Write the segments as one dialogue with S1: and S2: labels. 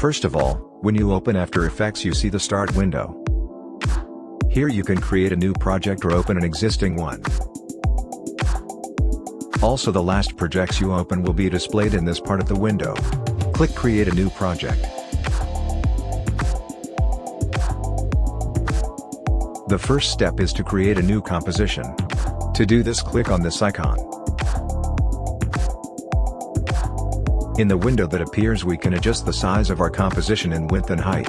S1: First of all, when you open After Effects you see the Start window. Here you can create a new project or open an existing one. Also the last projects you open will be displayed in this part of the window. Click Create a new project. The first step is to create a new composition. To do this click on this icon. In the window that appears we can adjust the size of our composition in width and height.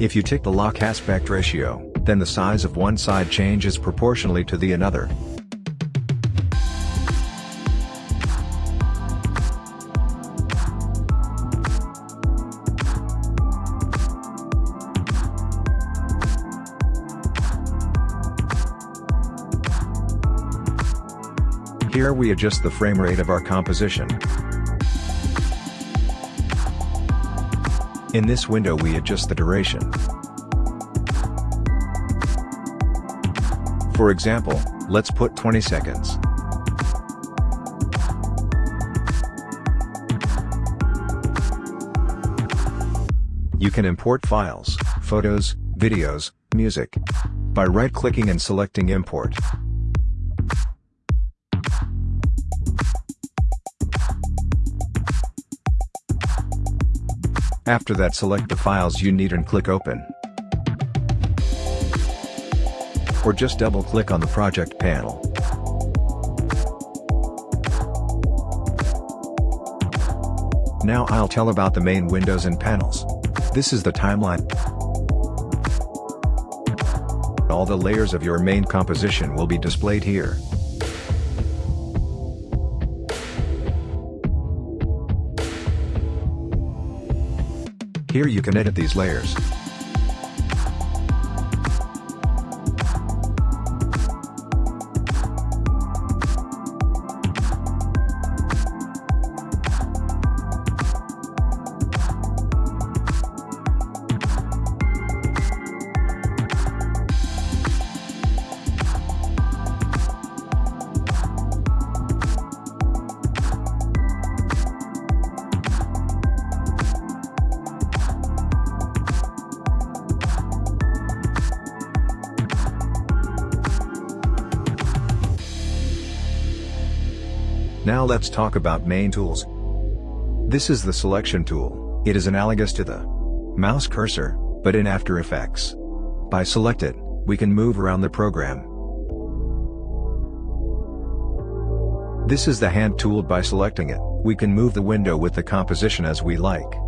S1: If you tick the lock aspect ratio, then the size of one side changes proportionally to the another. Here we adjust the frame rate of our composition. In this window we adjust the duration. For example, let's put 20 seconds. You can import files, photos, videos, music by right-clicking and selecting Import. After that select the files you need and click Open. Or just double-click on the project panel. Now I'll tell about the main windows and panels. This is the timeline. All the layers of your main composition will be displayed here. Here you can edit these layers. Now let's talk about main tools. This is the selection tool, it is analogous to the mouse cursor, but in After Effects. By select it, we can move around the program. This is the hand tool by selecting it, we can move the window with the composition as we like.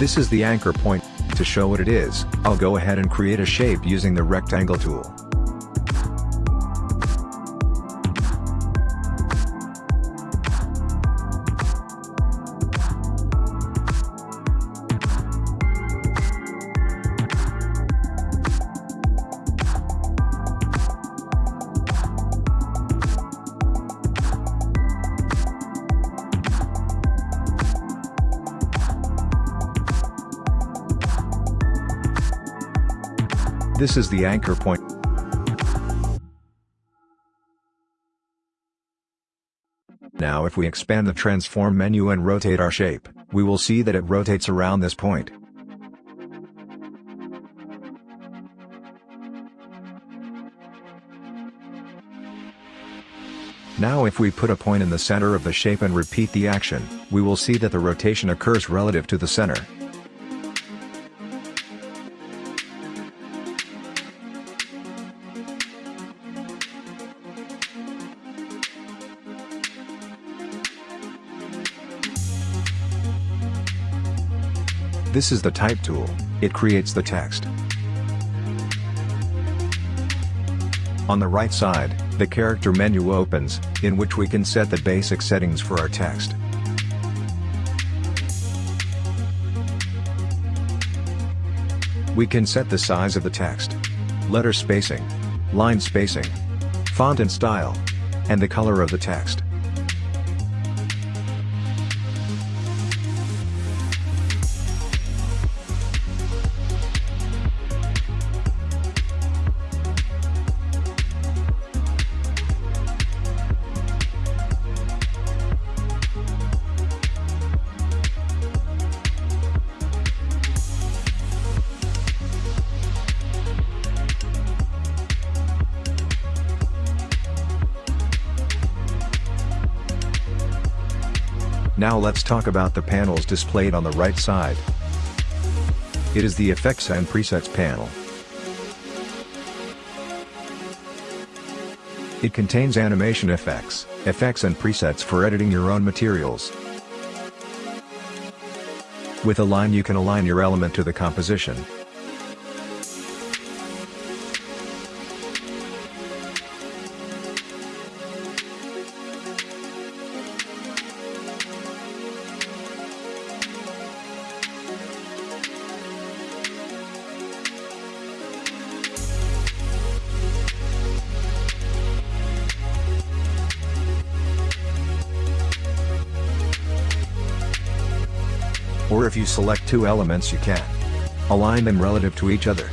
S1: This is the anchor point, to show what it is, I'll go ahead and create a shape using the rectangle tool. This is the anchor point. Now if we expand the transform menu and rotate our shape, we will see that it rotates around this point. Now if we put a point in the center of the shape and repeat the action, we will see that the rotation occurs relative to the center. This is the Type tool, it creates the text. On the right side, the character menu opens, in which we can set the basic settings for our text. We can set the size of the text, letter spacing, line spacing, font and style, and the color of the text. Now let's talk about the panels displayed on the right side. It is the Effects and Presets panel. It contains animation effects, effects and presets for editing your own materials. With Align you can align your element to the composition. Or if you select two elements you can align them relative to each other.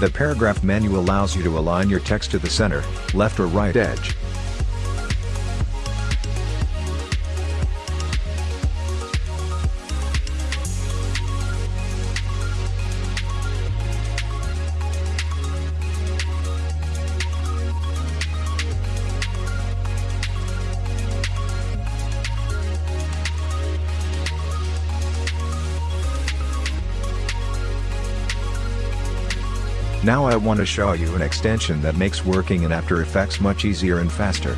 S1: The paragraph menu allows you to align your text to the center, left or right edge. Now I want to show you an extension that makes working in After Effects much easier and faster.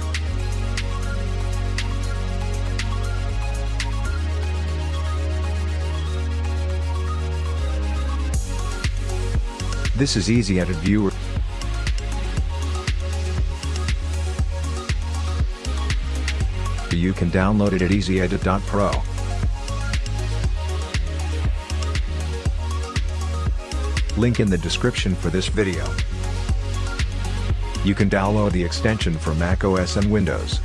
S1: This is Easy Edit Viewer. You can download it at easyedit.pro. Link in the description for this video. You can download the extension for Mac OS and Windows.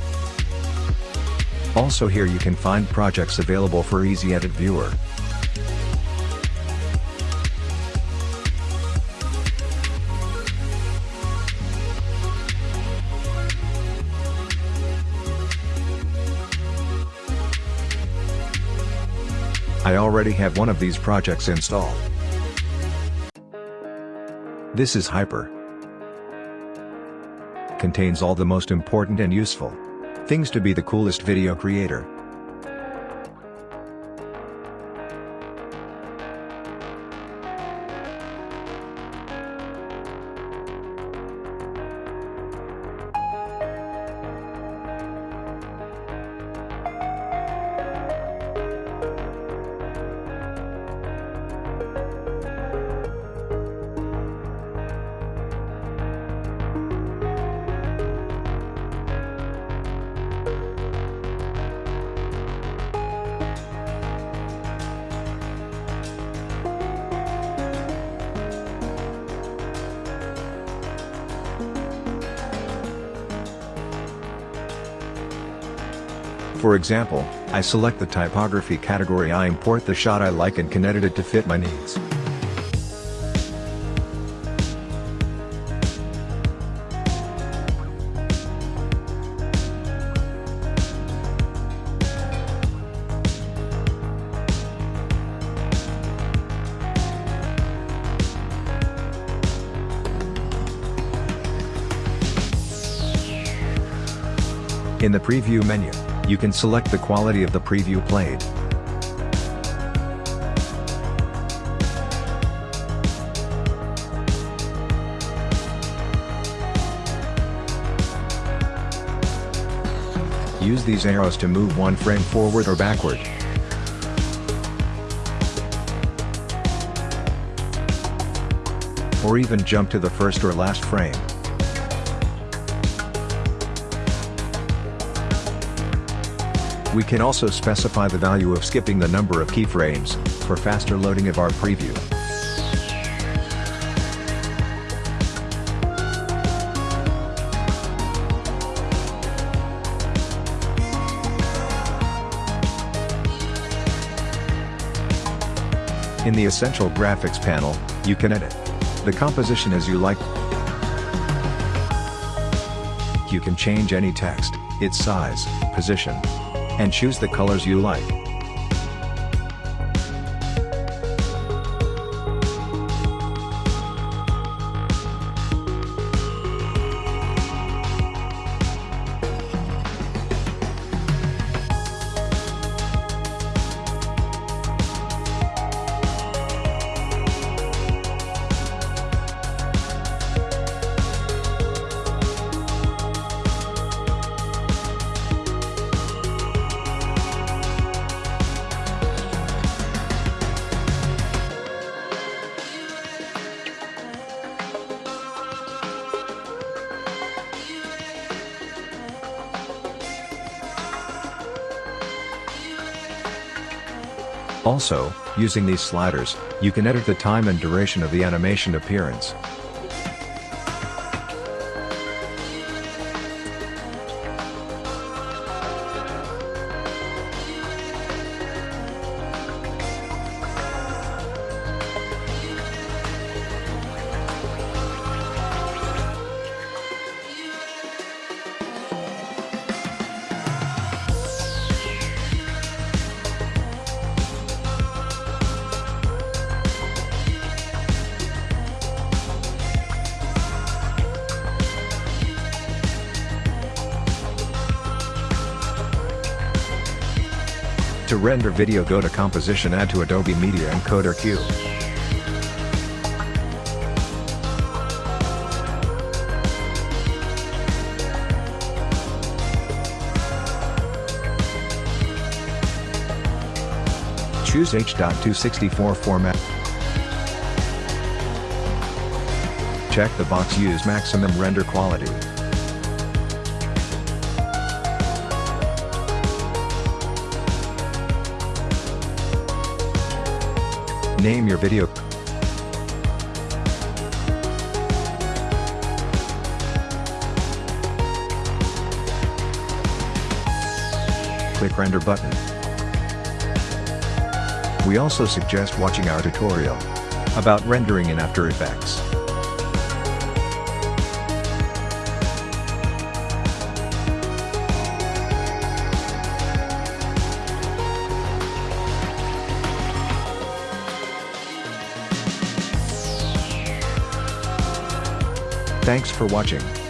S1: Also here you can find projects available for Easy Edit Viewer. I already have one of these projects installed. This is Hyper. Contains all the most important and useful things to be the coolest video creator. For example, I select the typography category I import the shot I like and can edit it to fit my needs. In the preview menu, you can select the quality of the preview played. Use these arrows to move one frame forward or backward. Or even jump to the first or last frame. We can also specify the value of skipping the number of keyframes, for faster loading of our preview. In the Essential Graphics panel, you can edit, the composition as you like. You can change any text, its size, position, and choose the colors you like. Also, using these sliders, you can edit the time and duration of the animation appearance. Render video go to Composition add to Adobe Media Encoder Queue. Choose H.264 format. Check the box Use maximum render quality. Name your video. Click Render button. We also suggest watching our tutorial about rendering in After Effects. Thanks for watching.